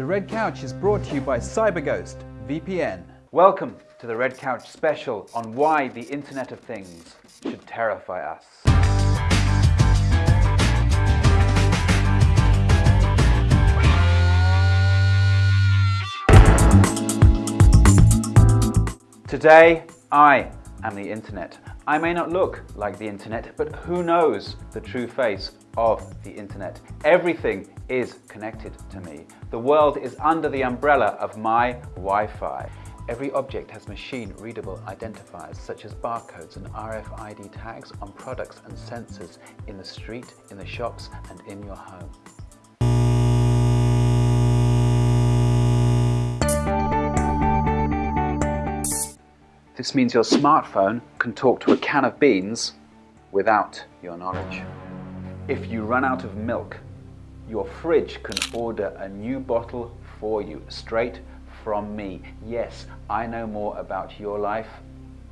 The Red Couch is brought to you by CyberGhost VPN. Welcome to the Red Couch special on why the Internet of Things should terrify us. Today, I am the Internet. I may not look like the Internet, but who knows the true face of the Internet? Everything is connected to me. The world is under the umbrella of my Wi-Fi. Every object has machine-readable identifiers such as barcodes and RFID tags on products and sensors in the street, in the shops and in your home. This means your smartphone can talk to a can of beans without your knowledge. If you run out of milk, your fridge can order a new bottle for you straight from me. Yes, I know more about your life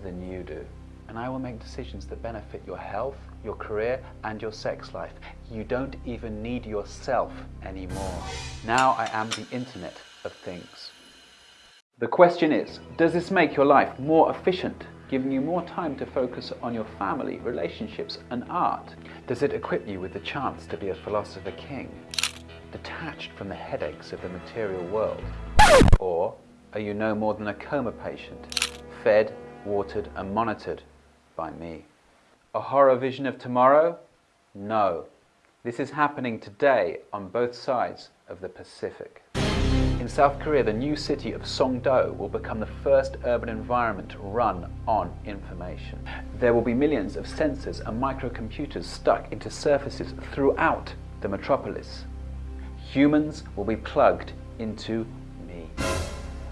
than you do. And I will make decisions that benefit your health, your career, and your sex life. You don't even need yourself anymore. Now I am the Internet of Things. The question is, does this make your life more efficient, giving you more time to focus on your family, relationships and art? Does it equip you with the chance to be a philosopher king, detached from the headaches of the material world? Or are you no more than a coma patient, fed, watered and monitored by me? A horror vision of tomorrow? No. This is happening today on both sides of the Pacific. In South Korea, the new city of Songdo will become the first urban environment run on information. There will be millions of sensors and microcomputers stuck into surfaces throughout the metropolis. Humans will be plugged into me.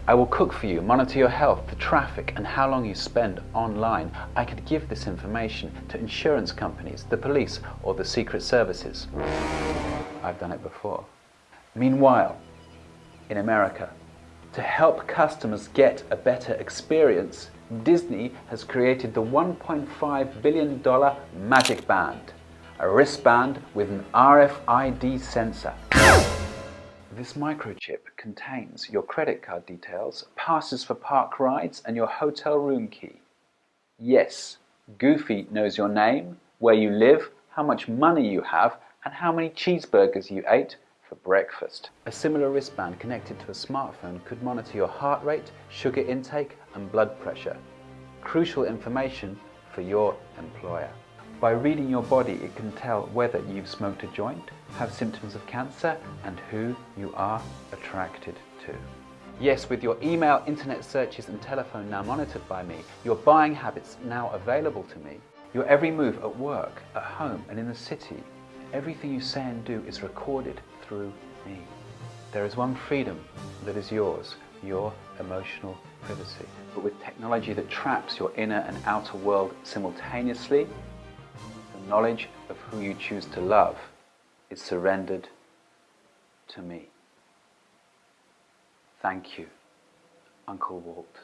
I will cook for you, monitor your health, the traffic and how long you spend online. I could give this information to insurance companies, the police or the secret services. I've done it before. Meanwhile, in America. To help customers get a better experience, Disney has created the $1.5 billion Magic Band, a wristband with an RFID sensor. This microchip contains your credit card details, passes for park rides and your hotel room key. Yes, Goofy knows your name, where you live, how much money you have and how many cheeseburgers you ate for breakfast. A similar wristband connected to a smartphone could monitor your heart rate, sugar intake and blood pressure. Crucial information for your employer. By reading your body, it can tell whether you've smoked a joint, have symptoms of cancer, and who you are attracted to. Yes, with your email, internet searches, and telephone now monitored by me, your buying habits now available to me, your every move at work, at home, and in the city, everything you say and do is recorded through me. There is one freedom that is yours, your emotional privacy. But with technology that traps your inner and outer world simultaneously, the knowledge of who you choose to love is surrendered to me. Thank you, Uncle Walt.